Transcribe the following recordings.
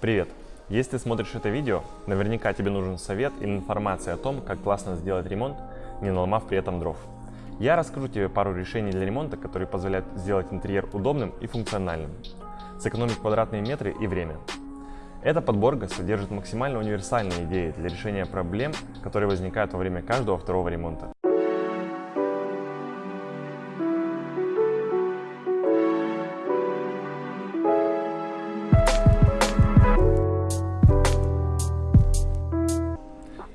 Привет! Если ты смотришь это видео, наверняка тебе нужен совет или информация о том, как классно сделать ремонт, не наломав при этом дров. Я расскажу тебе пару решений для ремонта, которые позволяют сделать интерьер удобным и функциональным, сэкономить квадратные метры и время. Эта подборка содержит максимально универсальные идеи для решения проблем, которые возникают во время каждого второго ремонта.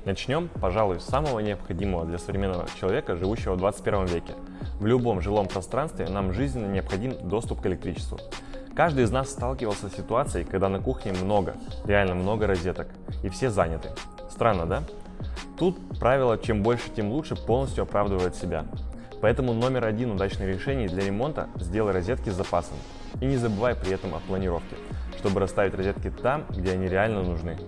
Начнем, пожалуй, с самого необходимого для современного человека, живущего в 21 веке. В любом жилом пространстве нам жизненно необходим доступ к электричеству. Каждый из нас сталкивался с ситуацией, когда на кухне много, реально много розеток, и все заняты. Странно, да? Тут правило «чем больше, тем лучше» полностью оправдывает себя. Поэтому номер один удачных решений для ремонта – сделай розетки с запасом. И не забывай при этом о планировке, чтобы расставить розетки там, где они реально нужны.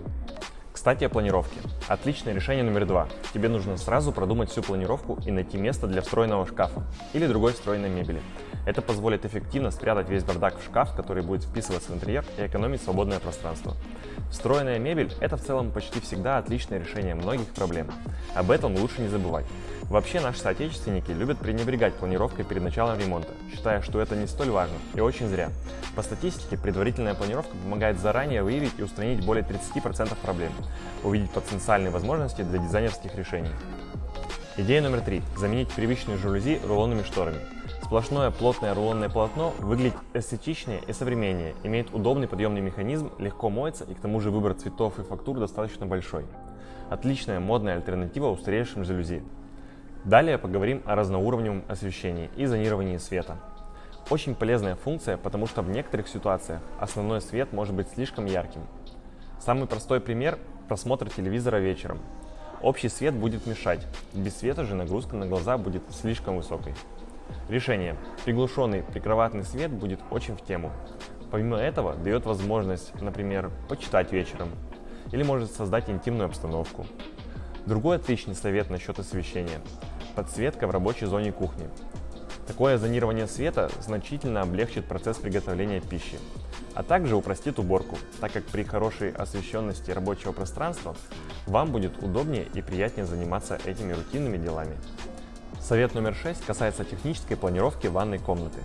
Кстати, о планировке. Отличное решение номер два. Тебе нужно сразу продумать всю планировку и найти место для встроенного шкафа или другой встроенной мебели. Это позволит эффективно спрятать весь бардак в шкаф, который будет вписываться в интерьер и экономить свободное пространство. Встроенная мебель – это в целом почти всегда отличное решение многих проблем. Об этом лучше не забывать. Вообще наши соотечественники любят пренебрегать планировкой перед началом ремонта, считая, что это не столь важно, и очень зря. По статистике, предварительная планировка помогает заранее выявить и устранить более 30% проблем, увидеть потенциальные возможности для дизайнерских решений. Идея номер три – заменить привычные жалюзи рулонными шторами. Сплошное плотное рулонное полотно выглядит эстетичнее и современнее, имеет удобный подъемный механизм, легко моется и к тому же выбор цветов и фактур достаточно большой. Отличная модная альтернатива устаревшим жалюзи. Далее поговорим о разноуровневом освещении и зонировании света. Очень полезная функция, потому что в некоторых ситуациях основной свет может быть слишком ярким. Самый простой пример – просмотр телевизора вечером. Общий свет будет мешать, без света же нагрузка на глаза будет слишком высокой. Решение. Приглушенный прикроватный свет будет очень в тему. Помимо этого, дает возможность, например, почитать вечером или может создать интимную обстановку. Другой отличный совет насчет освещения – подсветка в рабочей зоне кухни. Такое зонирование света значительно облегчит процесс приготовления пищи, а также упростит уборку, так как при хорошей освещенности рабочего пространства вам будет удобнее и приятнее заниматься этими рутинными делами. Совет номер 6 касается технической планировки ванной комнаты.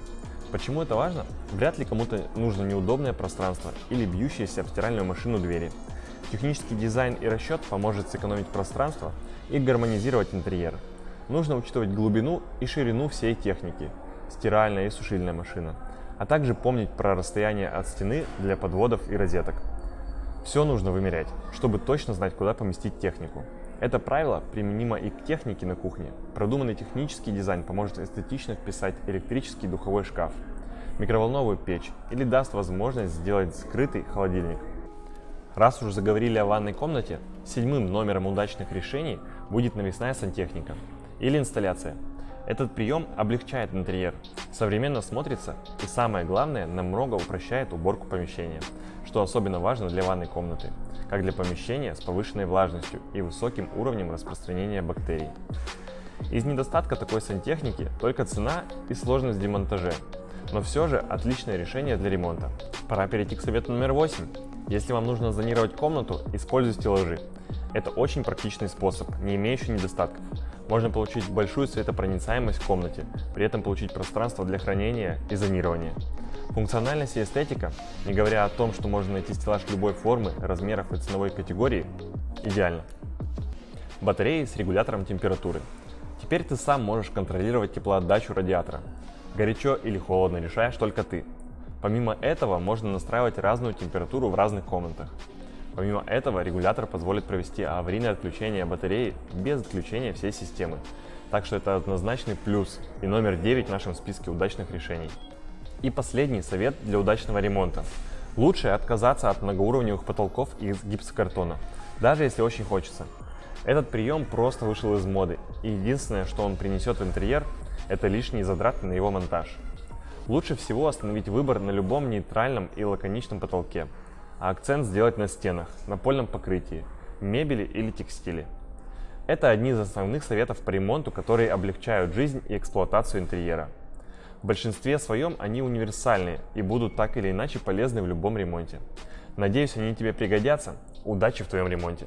Почему это важно? Вряд ли кому-то нужно неудобное пространство или бьющиеся об стиральную машину двери – Технический дизайн и расчет поможет сэкономить пространство и гармонизировать интерьер. Нужно учитывать глубину и ширину всей техники, стиральная и сушильная машина, а также помнить про расстояние от стены для подводов и розеток. Все нужно вымерять, чтобы точно знать, куда поместить технику. Это правило применимо и к технике на кухне. Продуманный технический дизайн поможет эстетично вписать электрический духовой шкаф, микроволновую печь или даст возможность сделать скрытый холодильник. Раз уж заговорили о ванной комнате, седьмым номером удачных решений будет навесная сантехника или инсталляция. Этот прием облегчает интерьер, современно смотрится и самое главное, намного упрощает уборку помещения, что особенно важно для ванной комнаты, как для помещения с повышенной влажностью и высоким уровнем распространения бактерий. Из недостатка такой сантехники только цена и сложность демонтажа, но все же отличное решение для ремонта. Пора перейти к совету номер 8 если вам нужно зонировать комнату, используйте стеллажи. Это очень практичный способ, не имеющий недостатков. Можно получить большую светопроницаемость в комнате, при этом получить пространство для хранения и зонирования. Функциональность и эстетика, не говоря о том, что можно найти стеллаж любой формы, размеров и ценовой категории, идеально. Батареи с регулятором температуры. Теперь ты сам можешь контролировать теплоотдачу радиатора. Горячо или холодно решаешь только ты. Помимо этого, можно настраивать разную температуру в разных комнатах. Помимо этого, регулятор позволит провести аварийное отключение батареи без отключения всей системы. Так что это однозначный плюс и номер 9 в нашем списке удачных решений. И последний совет для удачного ремонта. Лучше отказаться от многоуровневых потолков из гипсокартона, даже если очень хочется. Этот прием просто вышел из моды, и единственное, что он принесет в интерьер, это лишние затраты на его монтаж. Лучше всего остановить выбор на любом нейтральном и лаконичном потолке, а акцент сделать на стенах, напольном покрытии, мебели или текстиле. Это одни из основных советов по ремонту, которые облегчают жизнь и эксплуатацию интерьера. В большинстве своем они универсальные и будут так или иначе полезны в любом ремонте. Надеюсь, они тебе пригодятся. Удачи в твоем ремонте!